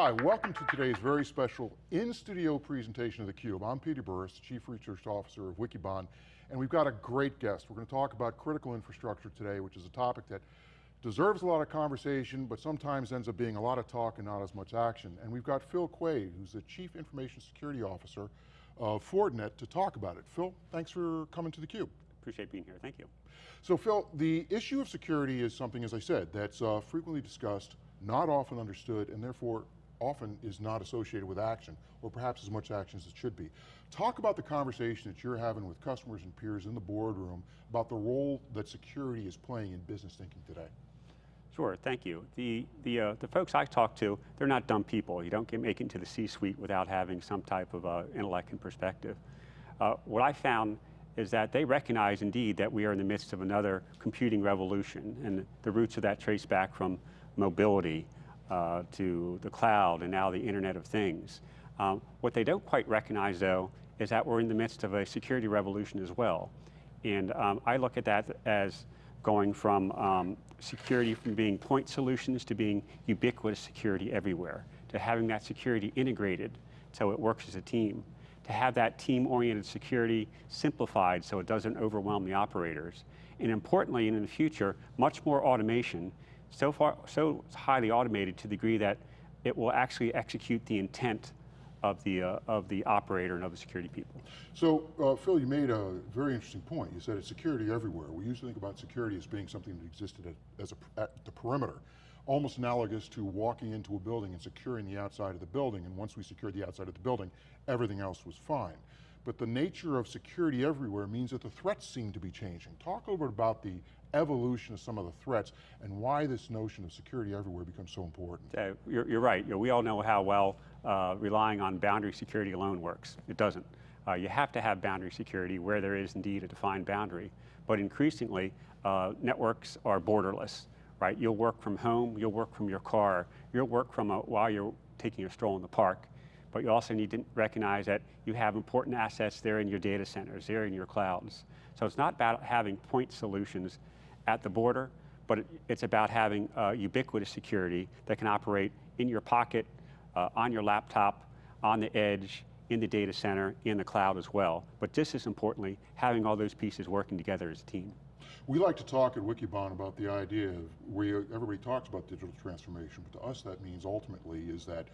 Hi, welcome to today's very special in-studio presentation of theCUBE. I'm Peter Burris, Chief Research Officer of Wikibon, and we've got a great guest. We're going to talk about critical infrastructure today, which is a topic that deserves a lot of conversation, but sometimes ends up being a lot of talk and not as much action. And we've got Phil Quade, who's the Chief Information Security Officer of Fortinet to talk about it. Phil, thanks for coming to theCUBE. Appreciate being here, thank you. So Phil, the issue of security is something, as I said, that's uh, frequently discussed, not often understood, and therefore often is not associated with action, or perhaps as much action as it should be. Talk about the conversation that you're having with customers and peers in the boardroom about the role that security is playing in business thinking today. Sure, thank you. The, the, uh, the folks I talk to, they're not dumb people. You don't get make it into the C-suite without having some type of uh, intellect and perspective. Uh, what I found is that they recognize indeed that we are in the midst of another computing revolution and the roots of that trace back from mobility uh, to the cloud and now the Internet of Things. Um, what they don't quite recognize though is that we're in the midst of a security revolution as well. And um, I look at that as going from um, security from being point solutions to being ubiquitous security everywhere, to having that security integrated so it works as a team, to have that team-oriented security simplified so it doesn't overwhelm the operators, and importantly, and in the future, much more automation, so far, so highly automated to the degree that it will actually execute the intent of the, uh, of the operator and of the security people. So, uh, Phil, you made a very interesting point. You said it's security everywhere. We usually think about security as being something that existed at, as a, at the perimeter, almost analogous to walking into a building and securing the outside of the building, and once we secured the outside of the building, everything else was fine. But the nature of security everywhere means that the threats seem to be changing. Talk a little bit about the evolution of some of the threats and why this notion of security everywhere becomes so important. Uh, you're, you're, right, you know, we all know how well uh, relying on boundary security alone works. It doesn't. Uh, you have to have boundary security where there is indeed a defined boundary. But increasingly, uh, networks are borderless, right? You'll work from home, you'll work from your car, you'll work from a, while you're taking a stroll in the park. But you also need to recognize that you have important assets there in your data centers, there in your clouds. So it's not about having point solutions at the border, but it's about having uh, ubiquitous security that can operate in your pocket, uh, on your laptop, on the edge, in the data center, in the cloud as well. But just as importantly, having all those pieces working together as a team. We like to talk at Wikibon about the idea of where everybody talks about digital transformation, but to us that means ultimately is that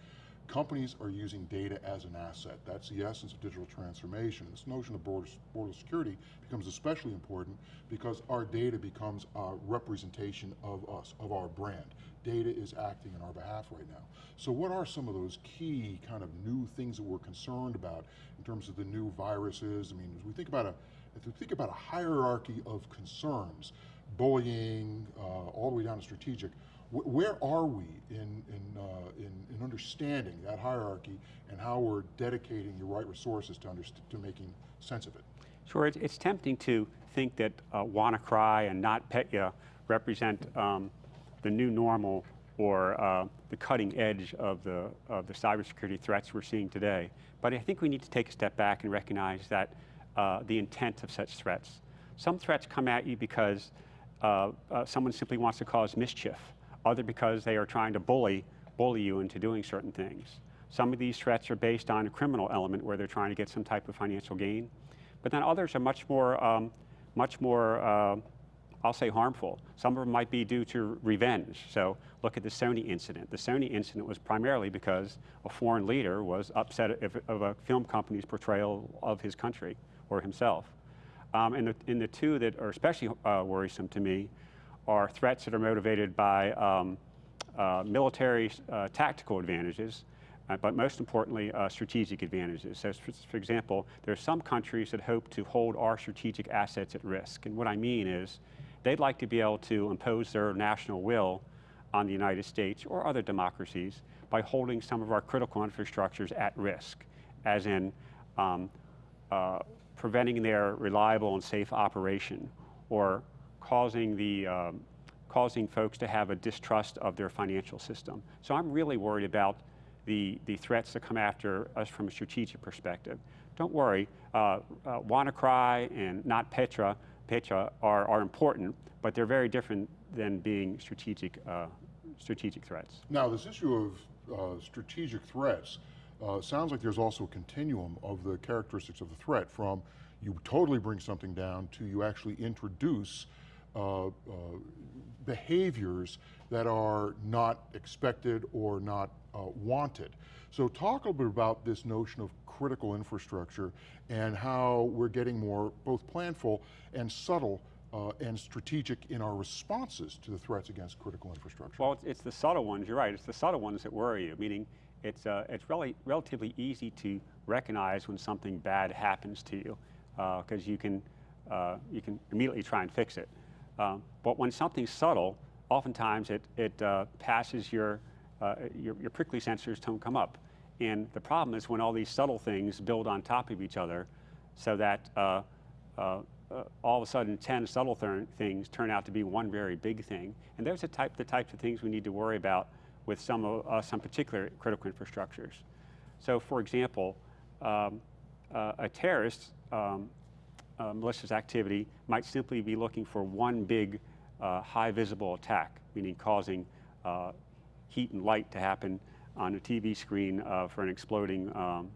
companies are using data as an asset. That's the essence of digital transformation. This notion of border, border security becomes especially important because our data becomes a representation of us, of our brand. Data is acting on our behalf right now. So what are some of those key kind of new things that we're concerned about in terms of the new viruses? I mean, as we think about a, if we think about a hierarchy of concerns, bullying, uh, all the way down to strategic, where are we in, in, uh, in, in, understanding that hierarchy and how we're dedicating the right resources to, to making sense of it? Sure, it's, it's tempting to think that uh, WannaCry and NotPetya represent um, the new normal or uh, the cutting edge of the, of the cybersecurity threats we're seeing today. But I think we need to take a step back and recognize that uh, the intent of such threats. Some threats come at you because uh, uh someone simply wants to cause mischief other because they are trying to bully, bully you into doing certain things. Some of these threats are based on a criminal element where they're trying to get some type of financial gain. But then others are much more, um, much more, uh, I'll say harmful. Some of them might be due to revenge. So look at the Sony incident. The Sony incident was primarily because a foreign leader was upset of a film company's portrayal of his country or himself. Um, and, the, and the two that are especially uh, worrisome to me are threats that are motivated by um, uh, military uh, tactical advantages, uh, but most importantly, uh, strategic advantages. So for, for, example, there are some countries that hope to hold our strategic assets at risk. And what I mean is, they'd like to be able to impose their national will on the United States or other democracies by holding some of our critical infrastructures at risk, as in um, uh, preventing their reliable and safe operation or causing the um, causing folks to have a distrust of their financial system. So I'm really worried about the, the threats that come after us from a strategic perspective. Don't worry, uh, uh, WannaCry and not Petya Petya are, are important, but they're very different than being strategic, uh, strategic threats. Now this issue of uh, strategic threats, uh, sounds like there's also a continuum of the characteristics of the threat from you totally bring something down to you actually introduce uh, uh, behaviors that are not expected or not uh, wanted. So talk a little bit about this notion of critical infrastructure and how we're getting more both planful and subtle uh, and strategic in our responses to the threats against critical infrastructure. Well, it's, it's the subtle ones, you're right, it's the subtle ones that worry you, meaning it's, uh, it's really, relatively easy to recognize when something bad happens to you, because you, can, uh, you can immediately try and fix it. Um, but when something's subtle, oftentimes it, it uh, passes your, uh, your, your prickly sensors don't come up. And the problem is when all these subtle things build on top of each other so that uh, uh, uh, all of a sudden 10 subtle th things turn out to be one very big thing. And those are type, the types of things we need to worry about with some, of, uh, some particular critical infrastructures. So for example, um, uh, a terrorist um, uh, malicious activity might simply be looking for one big uh, high visible attack, meaning causing uh, heat and light to happen on a TV screen uh, for an exploding um,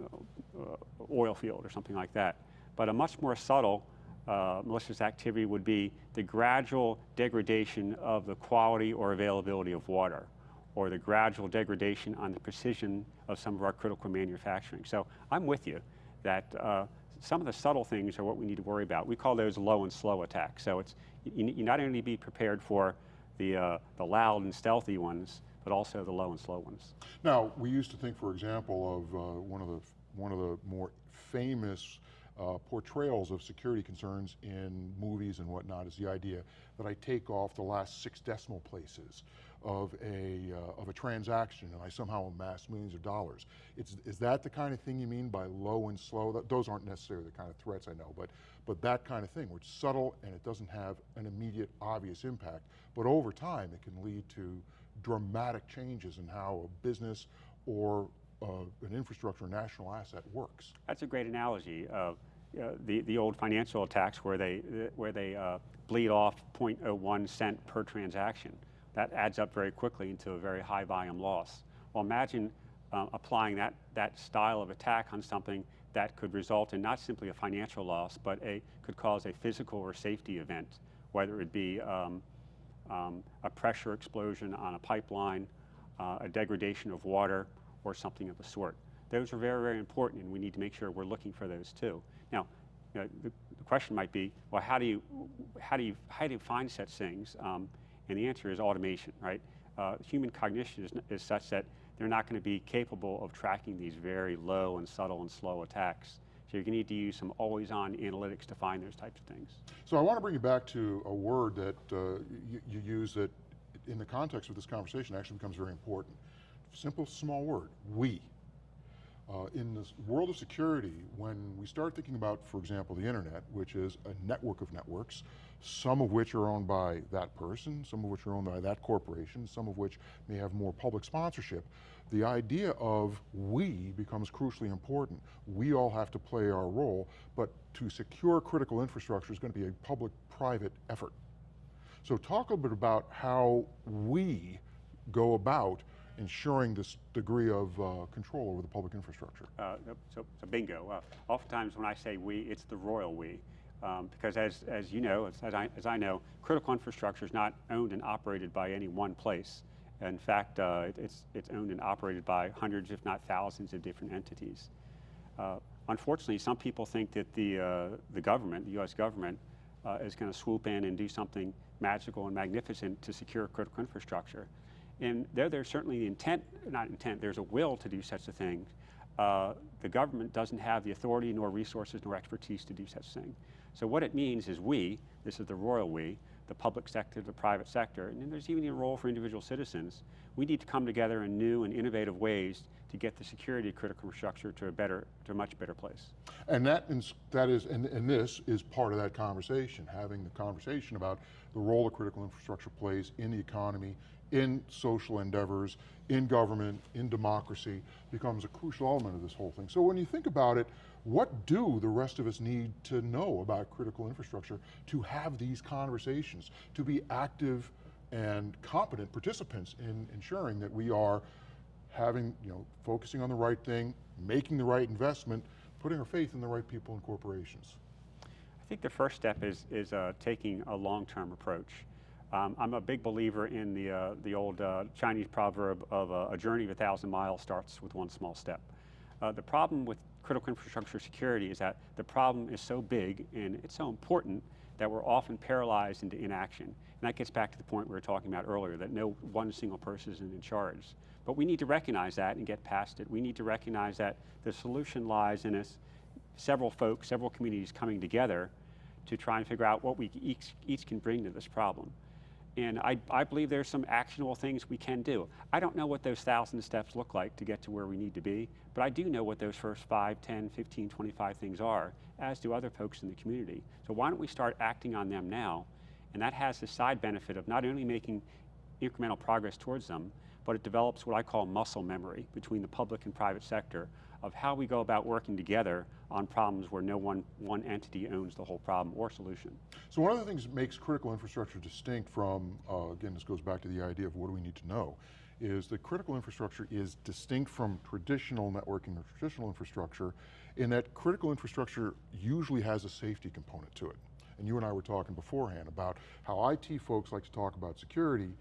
uh, oil field or something like that. But a much more subtle uh, malicious activity would be the gradual degradation of the quality or availability of water, or the gradual degradation on the precision of some of our critical manufacturing. So I'm with you that some of the subtle things are what we need to worry about. We call those low and slow attacks. So it's you, you not only be prepared for the, uh, the loud and stealthy ones, but also the low and slow ones. Now, we used to think, for example, of uh, one of the one of the more famous uh, portrayals of security concerns in movies and whatnot is the idea that I take off the last six decimal places of a, uh, of a transaction and I somehow amass millions of dollars. It's, is that the kind of thing you mean by low and slow? That, those aren't necessarily the kind of threats I know, but, but that kind of thing where it's subtle and it doesn't have an immediate obvious impact, but over time it can lead to dramatic changes in how a business or uh, an infrastructure, national asset works. That's a great analogy. of uh, the, the old financial attacks where they, where they uh, bleed off 0.01 cent per transaction. That adds up very quickly into a very high volume loss. Well, imagine uh, applying that, that style of attack on something that could result in not simply a financial loss, but a, could cause a physical or safety event, whether it be um, um, a pressure explosion on a pipeline, uh, a degradation of water, or something of the sort. Those are very, very important, and we need to make sure we're looking for those too. Now, you know, the, the, question might be, well, how do you, how do you, how do you find such things? Um, and the answer is automation, right? Uh, human cognition is, is such that they're not going to be capable of tracking these very low and subtle and slow attacks. So you're going to need to use some always-on analytics to find those types of things. So I want to bring you back to a word that uh, you, you use that in the context of this conversation actually becomes very important simple, small word, we. Uh, in this world of security, when we start thinking about, for example, the internet, which is a network of networks, some of which are owned by that person, some of which are owned by that corporation, some of which may have more public sponsorship, the idea of we becomes crucially important. We all have to play our role, but to secure critical infrastructure is going to be a public-private effort. So talk a bit about how we go about ensuring this degree of uh, control over the public infrastructure? Uh, so, so, bingo. Uh, oftentimes when I say we, it's the royal we. Um, because as, as you know, as, as, I, as I know, critical infrastructure is not owned and operated by any one place. In fact, uh, it, it's, it's owned and operated by hundreds, if not thousands, of different entities. Uh, unfortunately, some people think that the, uh, the government, the U.S. government, is going to swoop in and do something magical and magnificent to secure critical infrastructure. And there, there's certainly intent, not intent, there's a will to do such a thing. Uh, the government doesn't have the authority nor resources nor expertise to do such a thing. So what it means is we, this is the royal we, the public sector, the private sector, and then there's even a role for individual citizens. We need to come together in new and innovative ways to get the security of critical infrastructure to a better, to a much better place. And that, that is, and, and this is part of that conversation, having the conversation about the role that critical infrastructure plays in the economy, in social endeavors, in government, in democracy, becomes a crucial element of this whole thing. So when you think about it, what do the rest of us need to know about critical infrastructure to have these conversations, to be active and competent participants in ensuring that we are having, you know, focusing on the right thing, making the right investment, putting our faith in the right people and corporations. I think the first step is, is uh, taking a long-term approach. Um, I'm a big believer in the, uh, the old uh, Chinese proverb of uh, a journey of a thousand miles starts with one small step. Uh, the problem with critical infrastructure security is that the problem is so big and it's so important that we're often paralyzed into inaction. And that gets back to the point we were talking about earlier, that no one single person is in charge. But we need to recognize that and get past it. We need to recognize that the solution lies in us, several folks, several communities coming together to try and figure out what we each, each can bring to this problem. And I, I believe there's some actionable things we can do. I don't know what those thousand steps look like to get to where we need to be, but I do know what those first 5, 10, 15, 25 things are, as do other folks in the community. So why don't we start acting on them now? And that has the side benefit of not only making incremental progress towards them, but it develops what I call muscle memory between the public and private sector of how we go about working together on problems where no one, one entity owns the whole problem or solution. So one of the things that makes critical infrastructure distinct from, uh, again, this goes back to the idea of what do we need to know, is that critical infrastructure is distinct from traditional networking or traditional infrastructure in that critical infrastructure usually has a safety component to it. And you and I were talking beforehand about how IT folks like to talk about security,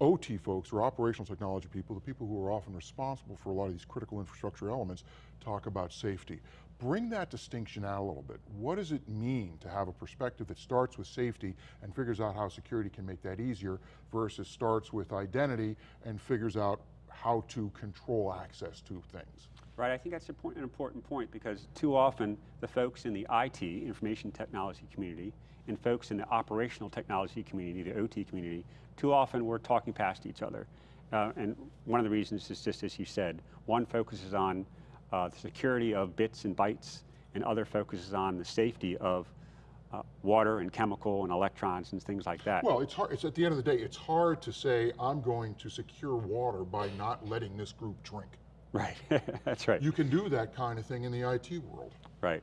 OT folks, or operational technology people, the people who are often responsible for a lot of these critical infrastructure elements, talk about safety. Bring that distinction out a little bit. What does it mean to have a perspective that starts with safety and figures out how security can make that easier versus starts with identity and figures out how to control access to things? Right, I think that's an important point because too often the folks in the IT, information technology community, and folks in the operational technology community, the OT community, too often we're talking past each other. Uh, and one of the reasons is just as you said, one focuses on uh, the security of bits and bytes, and other focuses on the safety of uh, water and chemical and electrons and things like that. Well, it's hard, it's at the end of the day, it's hard to say, I'm going to secure water by not letting this group drink. Right, that's right. You can do that kind of thing in the IT world. Right.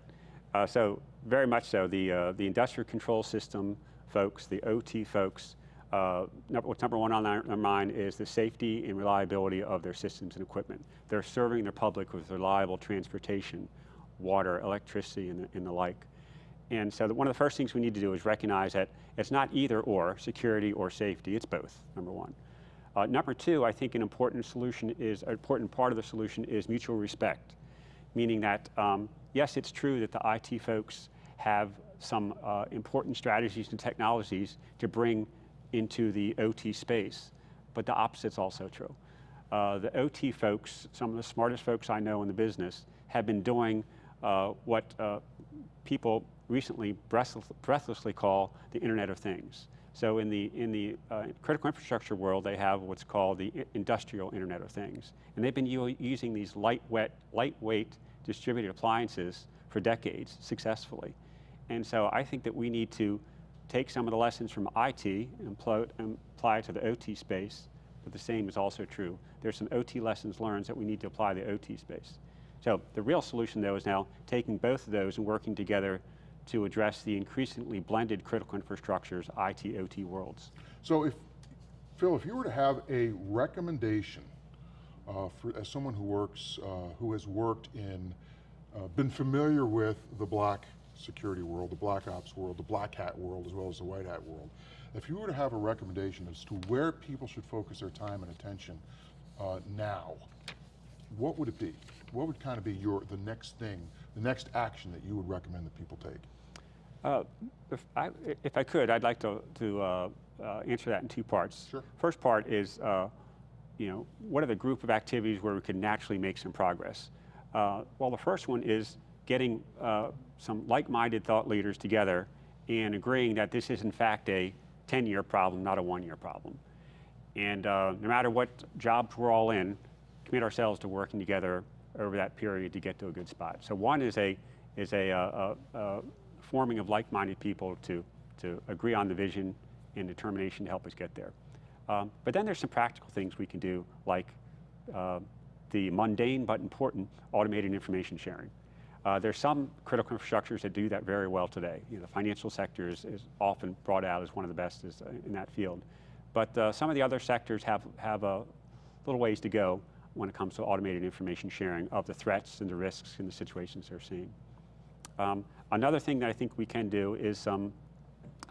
Uh, so very much so. The, uh, the industrial control system folks, the OT folks, uh, number, what's number one on their, their, mind is the safety and reliability of their systems and equipment. They're serving their public with reliable transportation, water, electricity, and the, and the like. And so the, one of the first things we need to do is recognize that it's not either or, security or safety, it's both, number one. Uh, number two, I think an important solution is, an important part of the solution is mutual respect, meaning that um, yes, it's true that the IT folks have some uh, important strategies and technologies to bring into the OT space, but the opposite's also true. Uh, the OT folks, some of the smartest folks I know in the business, have been doing uh, what uh, people recently breathless, breathlessly call the Internet of Things. So in the, in the uh, critical infrastructure world, they have what's called the industrial Internet of Things. And they've been using these lightweight, lightweight distributed appliances for decades successfully. And so I think that we need to take some of the lessons from IT and apply it to the OT space, but the same is also true. There's some OT lessons learned that we need to apply to the OT space. So the real solution though is now taking both of those and working together to address the increasingly blended critical infrastructures, IT, OT worlds. So if, Phil, if you were to have a recommendation for, as someone who works, uh, who has worked in, uh, been familiar with the black security world, the black ops world, the black hat world, as well as the white hat world. If you were to have a recommendation as to where people should focus their time and attention uh, now, what would it be? What would kind of be your the next thing, the next action that you would recommend that people take? Uh, if, I, if I could, I'd like to, to uh, uh, answer that in two parts. Sure. First part is, uh, you know, what are the group of activities where we can naturally make some progress? Uh, well, the first one is getting uh, some like-minded thought leaders together and agreeing that this is in fact a 10-year problem, not a one-year problem. And uh, no matter what jobs we're all in, commit ourselves to working together over that period to get to a good spot. So one is a, is a, uh, uh, uh forming of like-minded people to, to agree on the vision and determination to help us get there. Um, but then there's some practical things we can do like uh, the mundane but important automated information sharing. Uh, there's some critical infrastructures that do that very well today. You know, the financial sector is, is often brought out as one of the best is, uh, in that field. But uh, some of the other sectors have, have a little ways to go. when it comes to automated information sharing of the threats and the risks and the situations they're seeing. Um, another thing that I think we can do is um,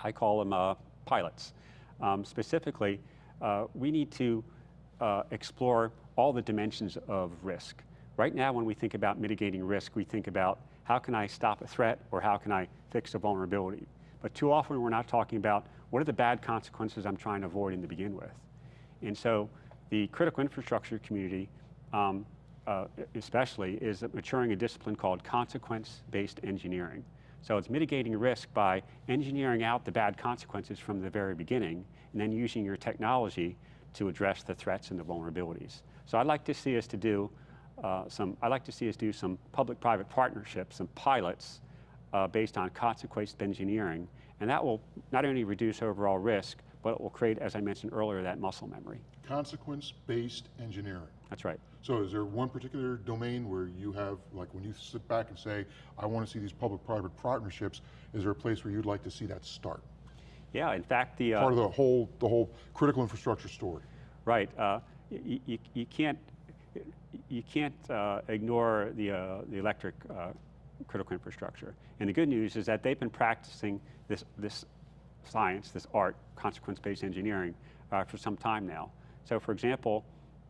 I call them uh, pilots. Um, specifically, uh, we need to uh, explore all the dimensions of risk. Right now, when we think about mitigating risk, we think about how can I stop a threat or how can I fix a vulnerability. But too often, we're not talking about what are the bad consequences I'm trying to avoid in the begin with. And so the critical infrastructure community, um, uh, especially, is maturing a discipline called consequence-based engineering. So it's mitigating risk by engineering out the bad consequences from the very beginning, and then using your technology to address the threats and the vulnerabilities. So I'd like to see us to do uh, some, I'd like to see us do some public-private partnerships, some pilots uh, based on consequence engineering, and that will not only reduce overall risk, but it will create, as I mentioned earlier, that muscle memory. Consequence-based engineering. That's right. So is there one particular domain where you have, like when you sit back and say, I want to see these public-private partnerships, is there a place where you'd like to see that start? Yeah, in fact, the... Uh, Part of the whole, the whole critical infrastructure story. Right. Uh, you, you, can't, you can't uh, ignore the, uh, the electric uh, critical infrastructure. And the good news is that they've been practicing this, this science, this art, consequence-based engineering, uh, for some time now. So for example,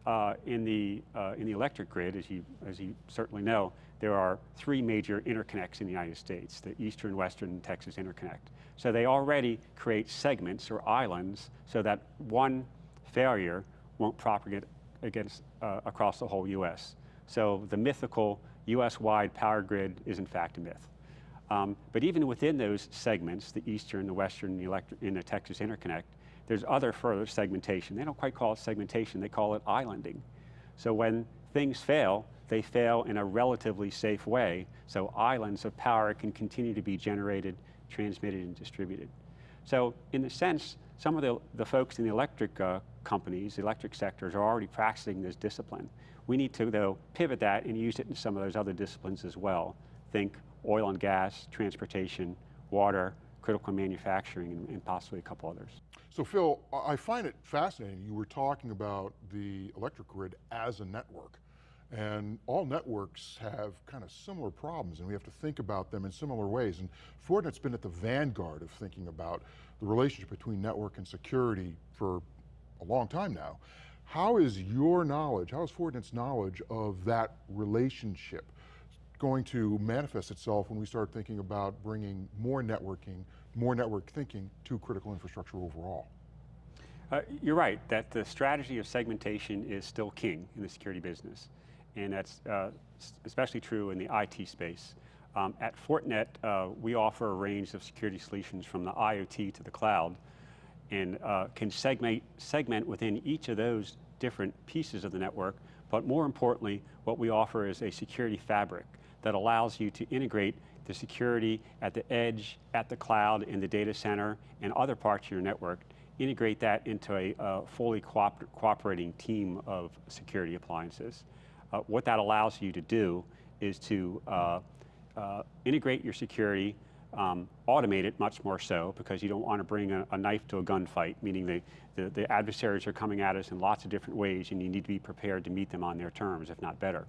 uh, in, the, uh, in the electric grid, as you, as you certainly know, there are three major interconnects in the United States, the Eastern, Western, and Texas Interconnect. So they already create segments or islands so that one failure won't propagate against, uh, across the whole US. So the mythical US-wide power grid is in fact a myth. Um, but even within those segments, the Eastern, the Western, the, electric, and the Texas Interconnect, there's other further segmentation. They don't quite call it segmentation, they call it islanding. So when things fail, they fail in a relatively safe way, so islands of power can continue to be generated, transmitted, and distributed. So in the sense, some of the, the folks in the electric uh, companies, the electric sectors, are already practicing this discipline. We need to, though, pivot that and use it in some of those other disciplines as well. Think oil and gas, transportation, water, critical manufacturing, and, and possibly a couple others. So Phil, I find it fascinating. You were talking about the electric grid as a network. And all networks have kind of similar problems and we have to think about them in similar ways. And Fortinet's been at the vanguard of thinking about the relationship between network and security for a long time now. How is your knowledge, how is Fortinet's knowledge of that relationship going to manifest itself when we start thinking about bringing more networking, more network thinking to critical infrastructure overall? Uh, you're right, that the strategy of segmentation is still king in the security business. And that's uh, especially true in the IT space. Um, at Fortinet, uh, we offer a range of security solutions from the IoT to the cloud and uh, can segment, segment within each of those different pieces of the network. But more importantly, what we offer is a security fabric that allows you to integrate the security at the edge, at the cloud, in the data center, and other parts of your network, integrate that into a uh, fully cooper cooperating team of security appliances. Uh, what that allows you to do is to uh, uh integrate your security, um, automate it much more so because you don't want to bring a, a knife to a gunfight, meaning the, the, the adversaries are coming at us in lots of different ways and you need to be prepared to meet them on their terms, if not better.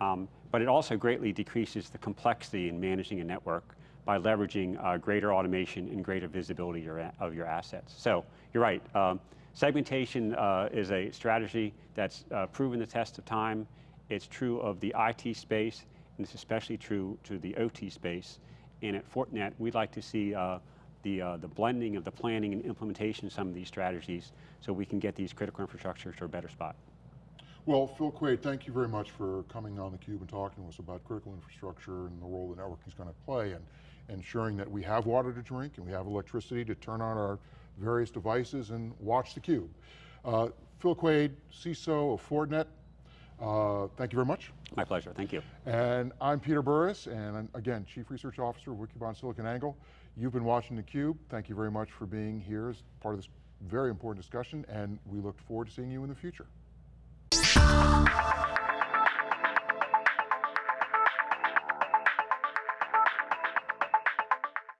Um, but it also greatly decreases the complexity in managing a network by leveraging uh, greater automation and greater visibility your, of your assets. So you're right, um, segmentation uh, is a strategy that's uh, proven the test of time. It's true of the IT space, and it's especially true to the OT space. And at Fortinet, we'd like to see uh, the, uh, the blending of the planning and implementation of some of these strategies so we can get these critical infrastructures to a better spot. Well, Phil Quade, thank you very much for coming on theCUBE and talking to us about critical infrastructure and the role the networking is going to play and ensuring that we have water to drink and we have electricity to turn on our various devices and watch theCUBE. Uh, Phil Quade, CISO of Fortinet, uh, thank you very much. My pleasure, thank you. And I'm Peter Burris, and I'm, again, Chief Research Officer of Wikibon SiliconANGLE. You've been watching theCUBE. Thank you very much for being here as part of this very important discussion, and we look forward to seeing you in the future.